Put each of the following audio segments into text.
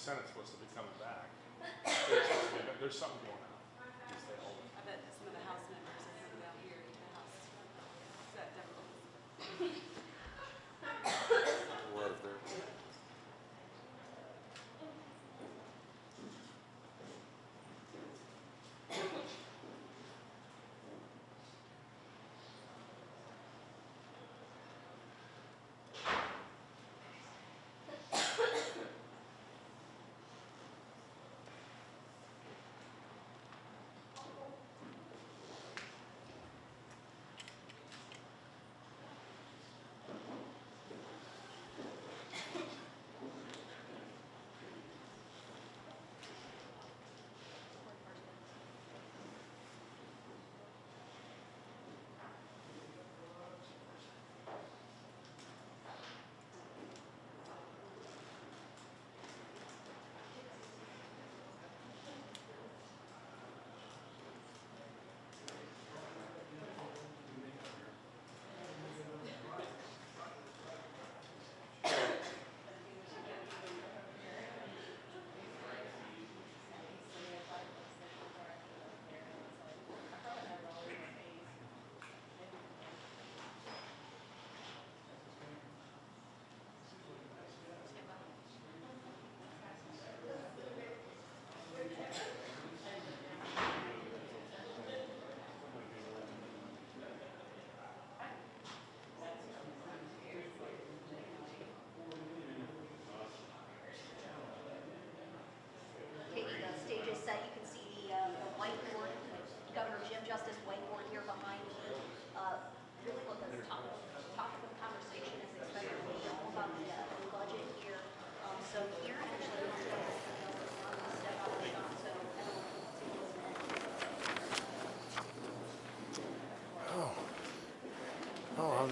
Senate's supposed to be coming back. They're supposed to be- There's something going on. Just stay hold it. I bet some of the House members are coming down here to the House. Is that difficult?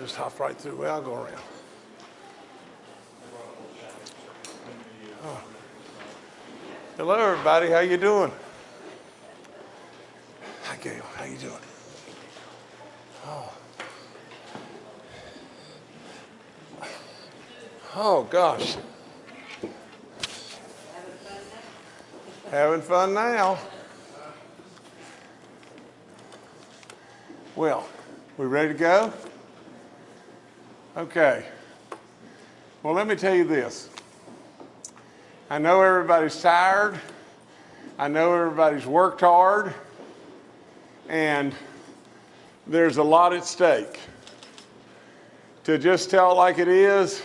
just hop right through. Well, I'll go around. Oh. Hello, everybody. How you doing? Hi, Gail. How you doing? Oh. Oh, gosh. Having fun now. Well, we ready to go? Okay. Well, let me tell you this. I know everybody's tired. I know everybody's worked hard. And there's a lot at stake. To just tell like it is,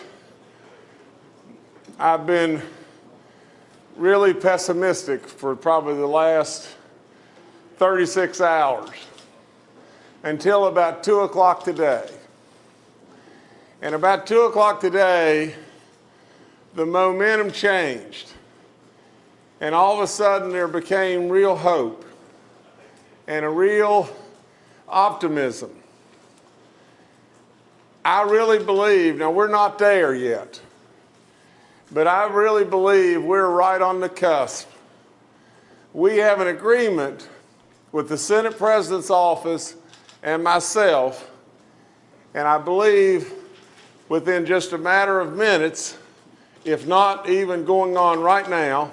I've been really pessimistic for probably the last 36 hours until about 2 o'clock today. And about 2 o'clock today, the momentum changed. And all of a sudden, there became real hope and a real optimism. I really believe, now we're not there yet, but I really believe we're right on the cusp. We have an agreement with the Senate President's office and myself, and I believe within just a matter of minutes, if not even going on right now,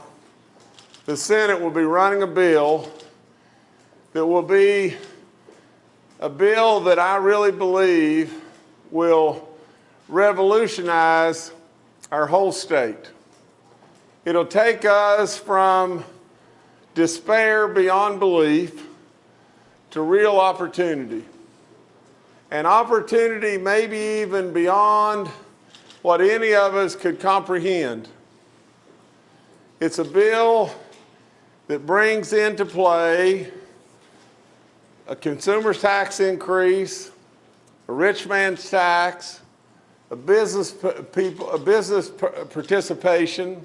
the Senate will be running a bill that will be a bill that I really believe will revolutionize our whole state. It'll take us from despair beyond belief to real opportunity. An opportunity maybe even beyond what any of us could comprehend. It's a bill that brings into play a consumer's tax increase, a rich man's tax, a business people, a business participation.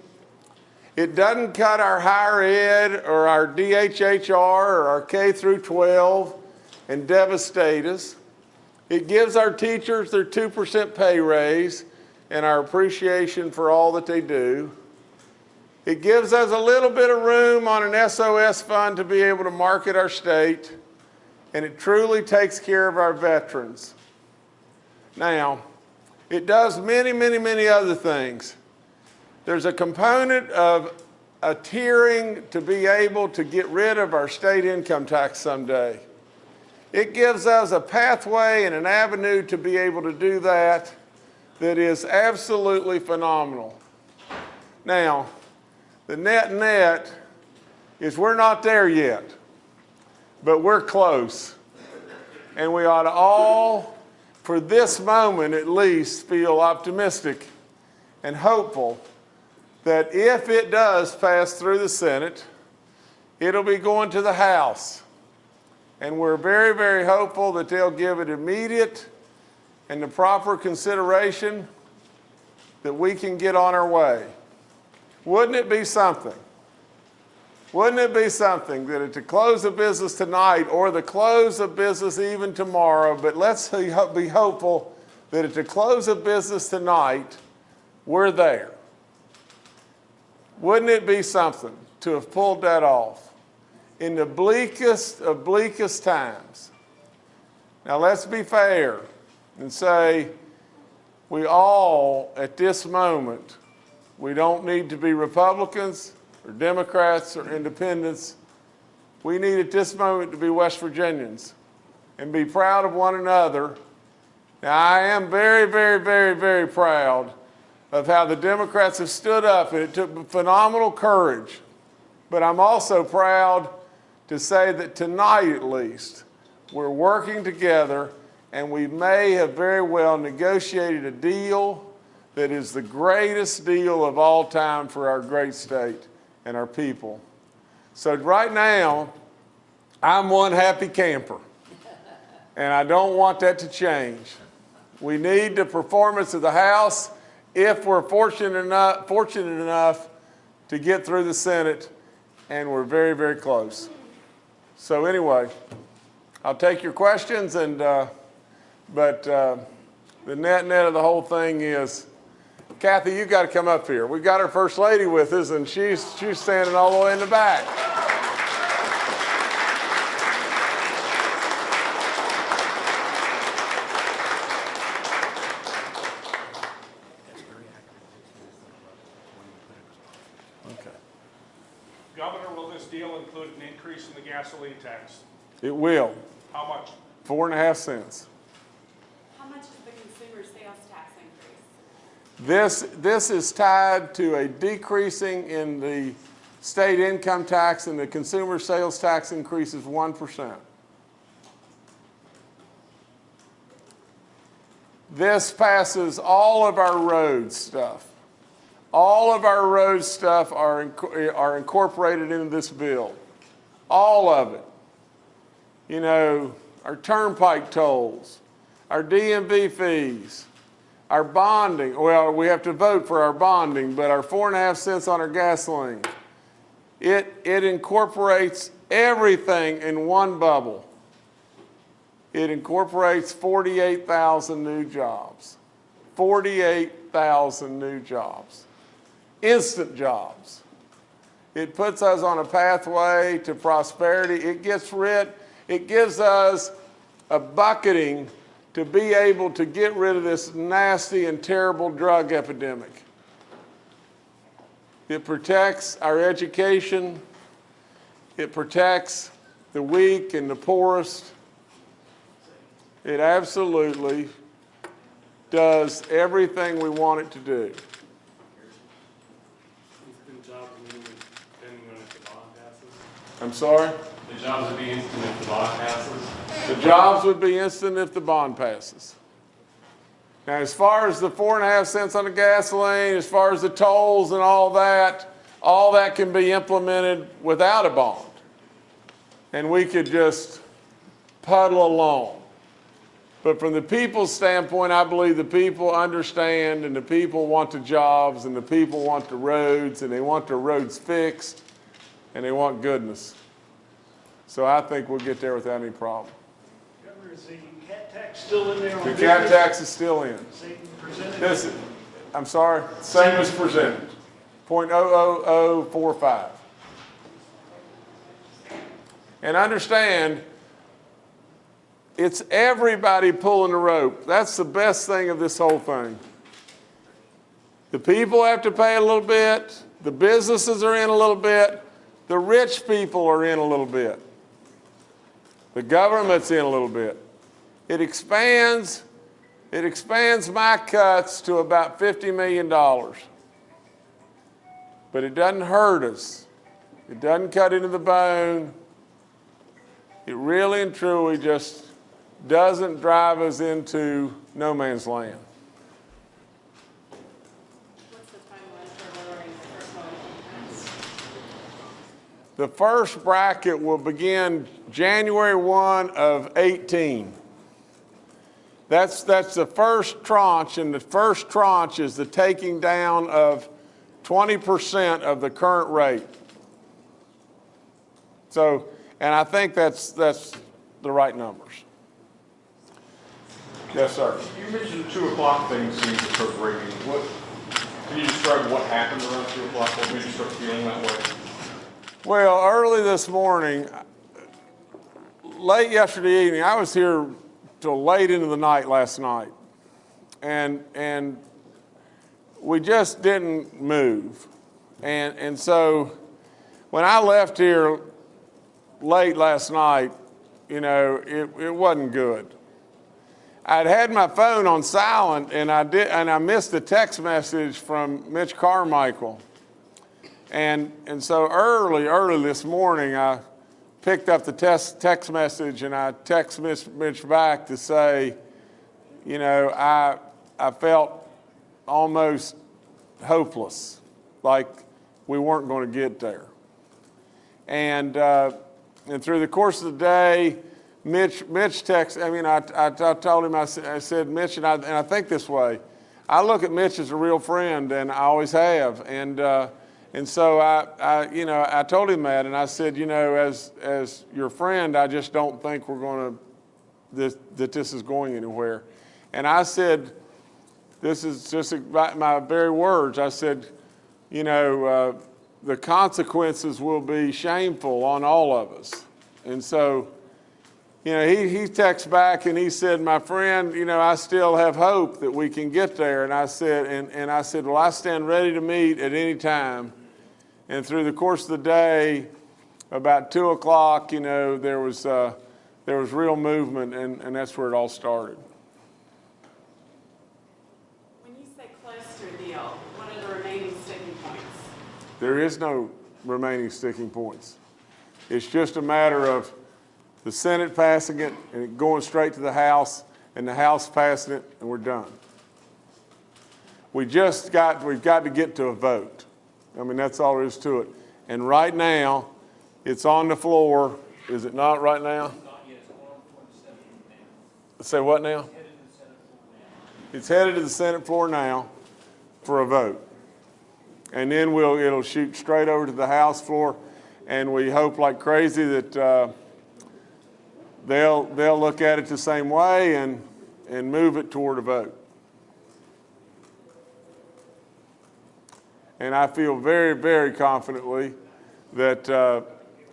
It doesn't cut our higher ed or our DHHR or our K through 12 and devastate us. It gives our teachers their 2% pay raise and our appreciation for all that they do. It gives us a little bit of room on an SOS fund to be able to market our state, and it truly takes care of our veterans. Now, it does many, many, many other things. There's a component of a tiering to be able to get rid of our state income tax someday. It gives us a pathway and an avenue to be able to do that that is absolutely phenomenal. Now, the net net is we're not there yet, but we're close. And we ought to all, for this moment at least, feel optimistic and hopeful that if it does pass through the Senate, it'll be going to the House. And we're very, very hopeful that they'll give it immediate and the proper consideration that we can get on our way. Wouldn't it be something? Wouldn't it be something that at the close of business tonight or the close of business even tomorrow, but let's be hopeful that at the close of business tonight, we're there. Wouldn't it be something to have pulled that off in the bleakest of bleakest times? Now let's be fair and say we all at this moment, we don't need to be Republicans or Democrats or independents. We need at this moment to be West Virginians and be proud of one another. Now, I am very, very, very, very proud of how the Democrats have stood up, and it took phenomenal courage. But I'm also proud to say that tonight, at least, we're working together, and we may have very well negotiated a deal that is the greatest deal of all time for our great state and our people. So right now, I'm one happy camper, and I don't want that to change. We need the performance of the House if we're fortunate enough, fortunate enough to get through the Senate, and we're very, very close. So anyway, I'll take your questions, and uh, but uh, the net net of the whole thing is, Kathy, you got to come up here. We've got our first lady with us, and she's she's standing all the way in the back. Okay. Governor, will this deal include an increase in the gasoline tax? It will. How much? Four and a half cents. How much is the consumer sales tax increase? This, this is tied to a decreasing in the state income tax and the consumer sales tax increase is 1%. This passes all of our road stuff. All of our road stuff are, are incorporated into this bill. All of it. You know, our turnpike tolls, our DMV fees, our bonding, well, we have to vote for our bonding, but our four and a half cents on our gasoline. It, it incorporates everything in one bubble. It incorporates 48,000 new jobs. 48,000 new jobs. Instant jobs. It puts us on a pathway to prosperity. It gets rid, it gives us a bucketing to be able to get rid of this nasty and terrible drug epidemic. It protects our education. It protects the weak and the poorest. It absolutely does everything we want it to do. Instant jobs mean then when if the bond passes? I'm sorry? The jobs would be instant if the bond passes? The jobs would be instant if the bond passes. Now, as far as the four and a half cents on the gasoline, as far as the tolls and all that, all that can be implemented without a bond. And we could just puddle along. But from the people's standpoint, I believe the people understand and the people want the jobs and the people want the roads and they want the roads fixed and they want goodness. So I think we'll get there without any problem. Governor, is the cat tax still in there The business? cat tax is still in. Same? This, I'm sorry, same as presented, point oh, oh oh four five. And understand, it's everybody pulling the rope. That's the best thing of this whole thing. The people have to pay a little bit, The businesses are in a little bit. The rich people are in a little bit. The government's in a little bit. It expands, it expands my cuts to about $50 million. But it doesn't hurt us. It doesn't cut into the bone. It really and truly just doesn't drive us into no man's land. What's the timeline for lowering the personal income tax? The first bracket will begin January 1 of 18. That's, that's the first tranche, and the first tranche is the taking down of 20% of the current rate. So, and I think that's, that's the right numbers. Yes, sir. You mentioned the two o'clock things seemed to. What, can you describe what happened around two o'clock? What made you start feeling that way? Well, early this morning, late yesterday evening, I was here till late into the night last night. And, and we just didn't move. And, and so when I left here late last night, you know, it, it wasn't good. I'd had my phone on silent and I did, and I missed a text message from Mitch Carmichael. And, and so early, early this morning, I picked up the text, text message and I text Mitch, Mitch back to say, you know, I, I felt almost hopeless, like we weren't going to get there. And, uh, and through the course of the day, Mitch, Mitch texted, I mean, I, I, I told him, I, said- I said, Mitch, and I, and I think this way, I look at Mitch as a real friend, and I always have. And, uh, and so I, I, you know, I told him that, and I said, you know, as, as your friend, I just don't think we're going to, that this is going anywhere. And I said, this is just my very words. I said, you know, uh, the consequences will be shameful on all of us. And so, you know, he, he texted back and he said, my friend, you know, I still have hope that we can get there. And I said, and, and I said, well, I stand ready to meet at any time. And through the course of the day, about two o'clock, you know, there was, uh, there was real movement and, and that's where it all started. When you say close to a deal, what are the remaining sticking points? There is no remaining sticking points. It's just a matter of the Senate passing it and it going straight to the House and the House passing it and we're done. We just got, we've got to get to a vote. I mean, that's all there is to it. And right now, it's on the floor. Is it not right now? Say what now? It's headed to the Senate floor now for a vote. And then we'll, it'll shoot straight over to the House floor, and we hope like crazy that uh, they'll, they'll look at it the same way and, and move it toward a vote. And I feel very, very confidently that uh,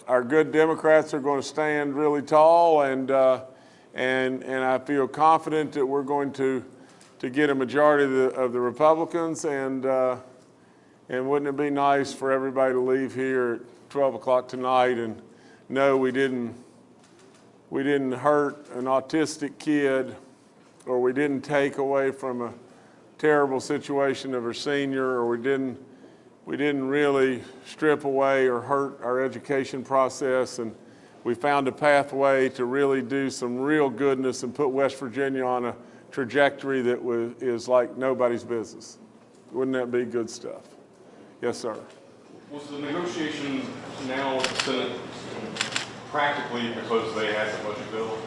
our good Democrats are going to stand really tall, and, uh, and, and I feel confident that we're going to, to get a majority of the, of the Republicans, and, uh, and wouldn't it be nice for everybody to leave here at 12 o'clock tonight and know we didn't, we didn't hurt an autistic kid or we didn't take away from a terrible situation of a senior or we didn't, we didn't really strip away or hurt our education process and we found a pathway to really do some real goodness and put West Virginia on a trajectory that was, is like nobody's business. Wouldn't that be good stuff? Yes, sir. Was the negotiation now with the Senate practically because they had the budget bill?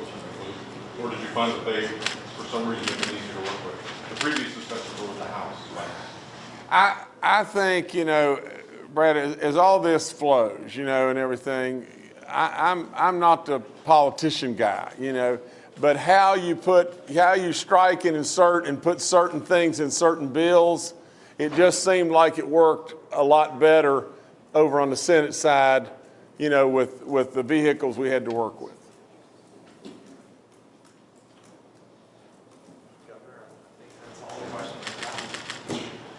Or did you find that they, for some reason, it was easier to work with? The previous discussions was with the House, right? I, I think, you know, Brad, as, as all this flows, you know, and everything, I, I'm, I'm not the politician guy, you know, but how you put, how you strike and insert and put certain things in certain bills, it just seemed like it worked a lot better over on the Senate side, you know, with, with the vehicles we had to work with.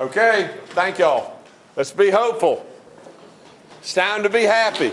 Okay, thank y'all. Let's be hopeful. It's time to be happy.